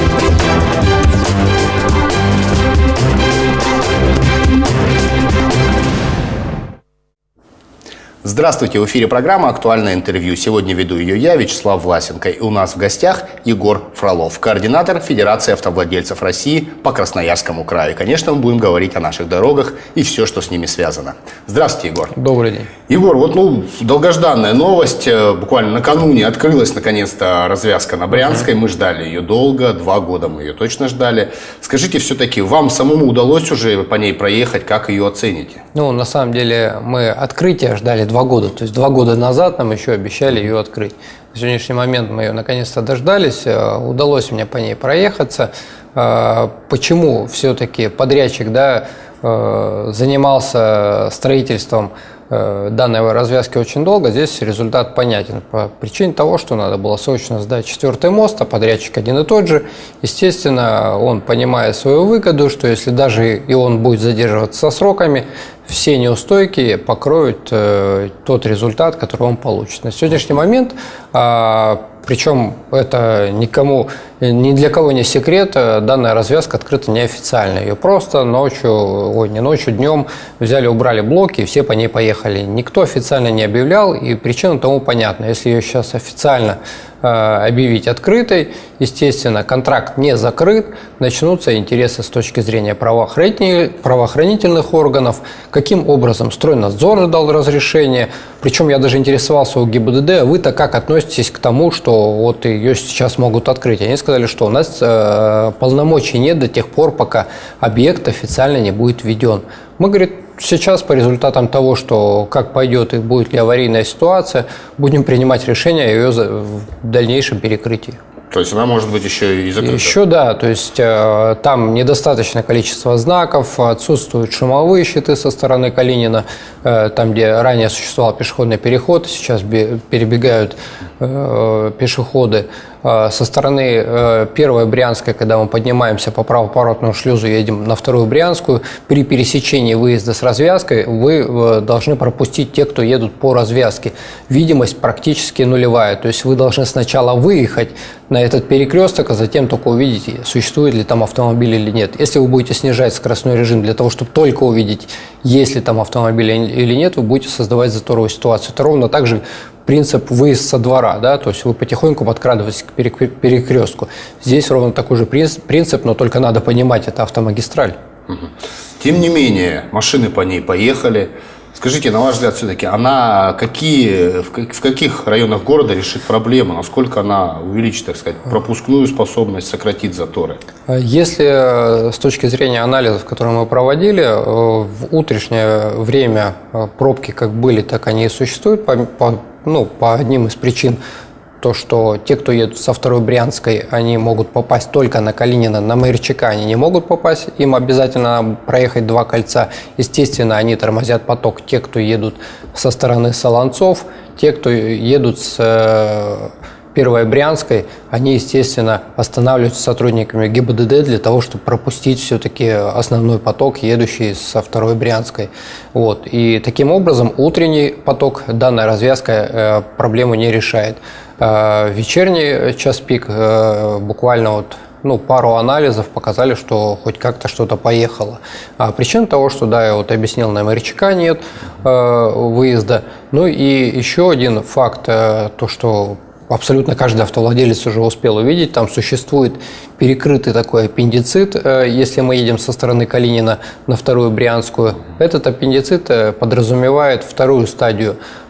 Thank you. Здравствуйте, в эфире программа «Актуальное интервью». Сегодня веду ее я, Вячеслав Власенко. И у нас в гостях Егор Фролов, координатор Федерации автовладельцев России по Красноярскому краю. Конечно, мы будем говорить о наших дорогах и все, что с ними связано. Здравствуйте, Егор. Добрый день. Егор, вот ну, долгожданная новость. Э, буквально накануне открылась наконец-то развязка на Брянской. Мы ждали ее долго, два года мы ее точно ждали. Скажите, все-таки вам самому удалось уже по ней проехать, как ее оцените? Ну, на самом деле, мы открытие ждали два года. То есть два года назад нам еще обещали ее открыть. На сегодняшний момент мы ее наконец-то дождались. Э, удалось мне по ней проехаться. Э, почему все-таки подрядчик да, э, занимался строительством данной развязки очень долго, здесь результат понятен. По причине того, что надо было срочно сдать четвертый мост, а подрядчик один и тот же. Естественно, он, понимая свою выгоду, что если даже и он будет задерживаться со сроками, все неустойки покроют э, тот результат, который он получит. На сегодняшний момент, э, причем это никому, ни для кого не секрет, э, данная развязка открыта неофициально. Ее просто ночью, ой, не ночью, днем взяли, убрали блоки, и все по ней поехали. Никто официально не объявлял, и причина тому понятна. Если ее сейчас официально Э, объявить открытой. Естественно, контракт не закрыт, начнутся интересы с точки зрения правоохранительных органов, каким образом стройнадзор дал разрешение. Причем я даже интересовался у ГИБДД, а вы-то как относитесь к тому, что вот ее сейчас могут открыть? Они сказали, что у нас э, полномочий нет до тех пор, пока объект официально не будет введен. Мы, говорит, сейчас по результатам того, что как пойдет и будет ли аварийная ситуация, будем принимать решение о ее дальнейшем перекрытии. То есть она может быть еще и закрыта? Еще да, то есть э, там недостаточное количество знаков, отсутствуют шумовые щиты со стороны Калинина, э, там, где ранее существовал пешеходный переход, сейчас перебегают э, пешеходы. Э, со стороны э, первой Брянской, когда мы поднимаемся по правоповоротному шлюзу, едем на вторую Брянскую, при пересечении выезда с развязкой вы э, должны пропустить те, кто едут по развязке. Видимость практически нулевая, то есть вы должны сначала выехать на этот перекресток, а затем только увидеть, существует ли там автомобиль или нет. Если вы будете снижать скоростной режим для того, чтобы только увидеть, есть ли там автомобиль или нет, вы будете создавать заторовую ситуацию. Это ровно так же принцип выезд со двора, да, то есть вы потихоньку подкрадываетесь к перекрестку. Здесь ровно такой же принцип, но только надо понимать, это автомагистраль. Тем не менее, машины по ней поехали, Скажите, на ваш взгляд, все-таки она какие, в каких районах города решит проблему? Насколько она увеличит, так сказать, пропускную способность, сократит заторы? Если э, с точки зрения анализов, которые мы проводили, э, в утреннее время э, пробки как были, так они и существуют по, по, ну, по одним из причин то, что те, кто едут со второй Брянской, они могут попасть только на Калинина, на Майорчака они не могут попасть, им обязательно проехать два кольца. Естественно, они тормозят поток. Те, кто едут со стороны Солонцов, те, кто едут с э, Первой Брянской, они, естественно, останавливаются сотрудниками ГИБДД для того, чтобы пропустить все-таки основной поток, едущий со Второй Брянской. Вот. И таким образом утренний поток, данная развязка э, проблему не решает. Э, вечерний час пик э, буквально вот ну, пару анализов показали, что хоть как-то что-то поехало. А причина того, что, да, я вот объяснил, на МРЧК нет э, выезда. Ну и еще один факт, э, то, что абсолютно каждый автовладелец уже успел увидеть, там существует перекрытый такой аппендицит, э, если мы едем со стороны Калинина на вторую Брянскую. Этот аппендицит э, подразумевает вторую стадию э,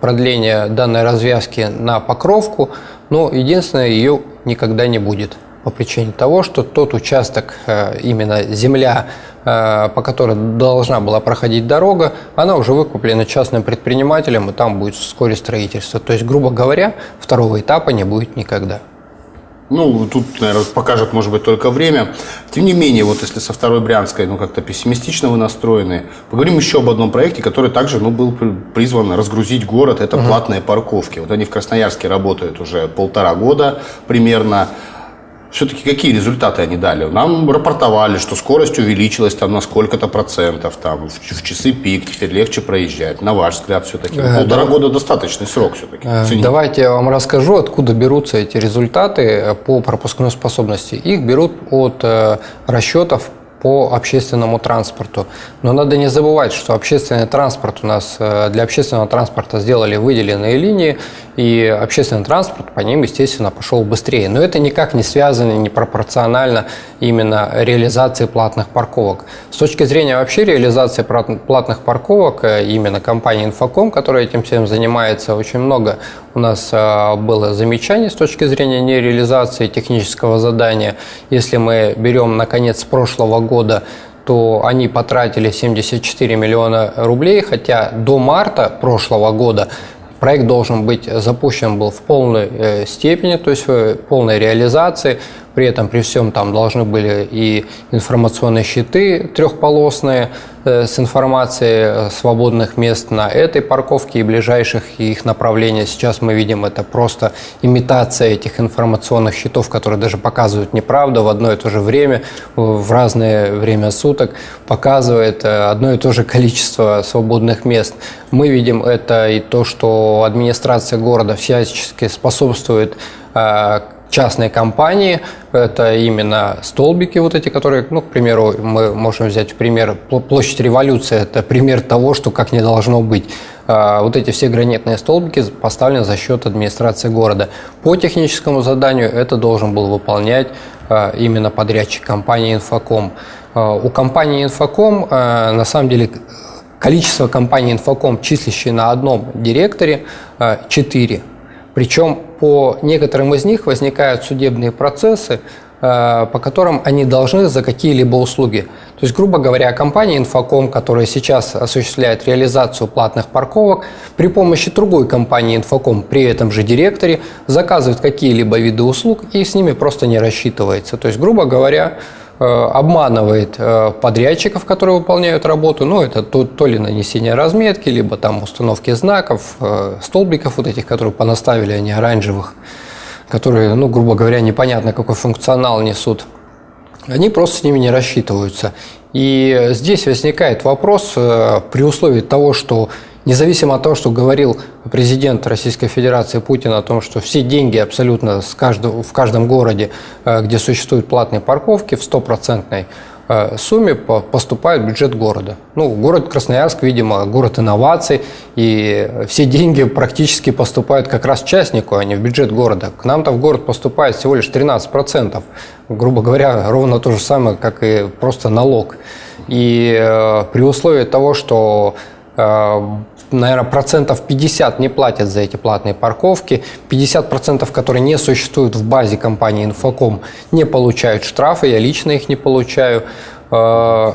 продления данной развязки на покровку, но единственное, ее никогда не будет по причине того, что тот участок, э, именно земля, э, по которой должна была проходить дорога, она уже выкуплена частным предпринимателем, и там будет вскоре строительство. То есть, грубо говоря, второго этапа не будет никогда. Ну, тут, наверное, покажет, может быть, только время. Тем не менее, вот если со второй Брянской, ну, как-то пессимистично вы настроены, поговорим еще об одном проекте, который также, ну, был призван разгрузить город. Это угу. платные парковки. Вот они в Красноярске работают уже полтора года примерно. Все-таки какие результаты они дали? Нам рапортовали, что скорость увеличилась там на сколько-то процентов, там в, в часы пик, теперь легче проезжать. На ваш взгляд, все-таки э, полтора да. года достаточный срок все-таки. Э, давайте я вам расскажу, откуда берутся эти результаты по пропускной способности. Их берут от э, расчетов по общественному транспорту. Но надо не забывать, что общественный транспорт у нас, э, для общественного транспорта сделали выделенные линии, и общественный транспорт по ним, естественно, пошел быстрее. Но это никак не связано, не пропорционально именно реализации платных парковок. С точки зрения вообще реализации платных парковок, э, именно компании Infocom, которая этим всем занимается, очень много у нас э, было замечаний с точки зрения нереализации технического задания. Если мы берем, наконец, прошлого года, то они потратили 74 миллиона рублей, хотя до марта прошлого года проект должен быть запущен был в полной э, степени, то есть в полной реализации. При этом при всем там должны были и информационные щиты трехполосные э, с информацией свободных мест на этой парковке и ближайших их направлениях. Сейчас мы видим это просто имитация этих информационных щитов, которые даже показывают неправду в одно и то же время, в разное время суток, показывает э, одно и то же количество свободных мест. Мы видим это и то, что администрация города всячески способствует э, частные компании, это именно столбики вот эти, которые, ну, к примеру, мы можем взять пример площадь революции, это пример того, что как не должно быть. А, вот эти все гранитные столбики поставлены за счет администрации города. По техническому заданию это должен был выполнять а, именно подрядчик компании «Инфоком». А, у компании «Инфоком» на самом деле количество компаний «Инфоком», числящие на одном директоре, 4. Причем по некоторым из них возникают судебные процессы, э, по которым они должны за какие-либо услуги. То есть, грубо говоря, компания Infocom, которая сейчас осуществляет реализацию платных парковок, при помощи другой компании Infocom при этом же директоре заказывает какие-либо виды услуг и с ними просто не рассчитывается. То есть, грубо говоря, обманывает э, подрядчиков, которые выполняют работу. Ну, это то, то ли нанесение разметки, либо там установки знаков, э, столбиков вот этих, которые понаставили, они оранжевых, которые, ну, грубо говоря, непонятно какой функционал несут. Они просто с ними не рассчитываются. И здесь возникает вопрос при условии того, что Независимо от того, что говорил президент Российской Федерации Путин о том, что все деньги абсолютно с каждого, в каждом городе, э, где существуют платные парковки, в стопроцентной э, сумме поступает в бюджет города. Ну, город Красноярск, видимо, город инноваций, и все деньги практически поступают как раз частнику, а не в бюджет города. К нам-то в город поступает всего лишь 13%. Грубо говоря, ровно то же самое, как и просто налог. И э, при условии того, что наверное, процентов 50 не платят за эти платные парковки, 50 процентов, которые не существуют в базе компании Infocom, не получают штрафы, я лично их не получаю, э,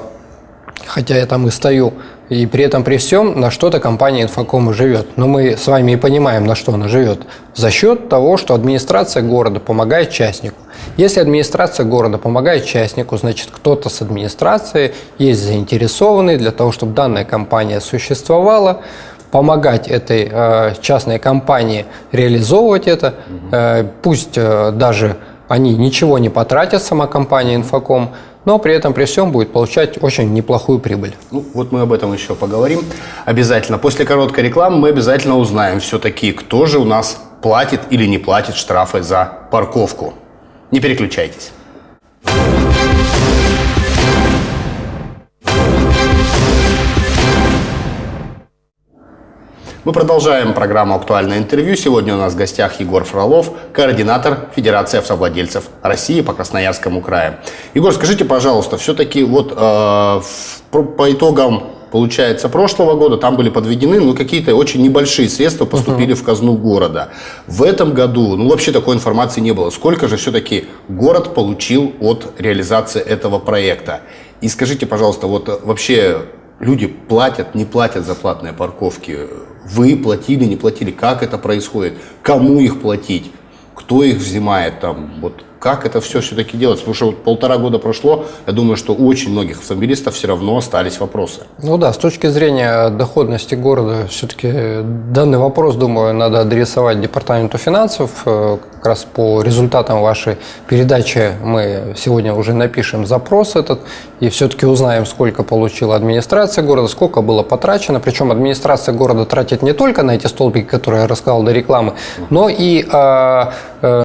хотя я там и стою. И при этом, при всем, на что-то компания Infocom живет. Но мы с вами и понимаем, на что она живет. За счет того, что администрация города помогает частнику. Если администрация города помогает частнику, значит, кто-то с администрации есть заинтересованный для того, чтобы данная компания существовала, помогать этой э, частной компании реализовывать это. Э, пусть э, даже они ничего не потратят, сама компания Infocom, но при этом при всем будет получать очень неплохую прибыль. Ну, вот мы об этом еще поговорим обязательно. После короткой рекламы мы обязательно узнаем все-таки, кто же у нас платит или не платит штрафы за парковку. Не переключайтесь. Мы продолжаем программу «Актуальное интервью». Сегодня у нас в гостях Егор Фролов, координатор Федерации автовладельцев России по Красноярскому краю. Егор, скажите, пожалуйста, все-таки вот э, по итогам получается, прошлого года там были подведены ну, какие-то очень небольшие средства поступили uh-huh. в казну города. В этом году, ну, вообще такой информации не было. Сколько же все-таки город получил от реализации этого проекта? И скажите, пожалуйста, вот вообще люди платят, не платят за платные парковки? Вы платили, не платили? Как это происходит? Кому их платить? Кто их взимает там? Вот Как это все все-таки делать? Потому что вот полтора года прошло, я думаю, что у очень многих автомобилистов все равно остались вопросы. Ну да, с точки зрения доходности города, все-таки данный вопрос, думаю, надо адресовать Департаменту финансов. Э, Как раз по результатам вашей передачи мы сегодня уже напишем запрос этот и все-таки узнаем, сколько получила администрация города, сколько было потрачено. Причем администрация города тратит не только на эти столбики, которые я рассказал до рекламы, но и а, э,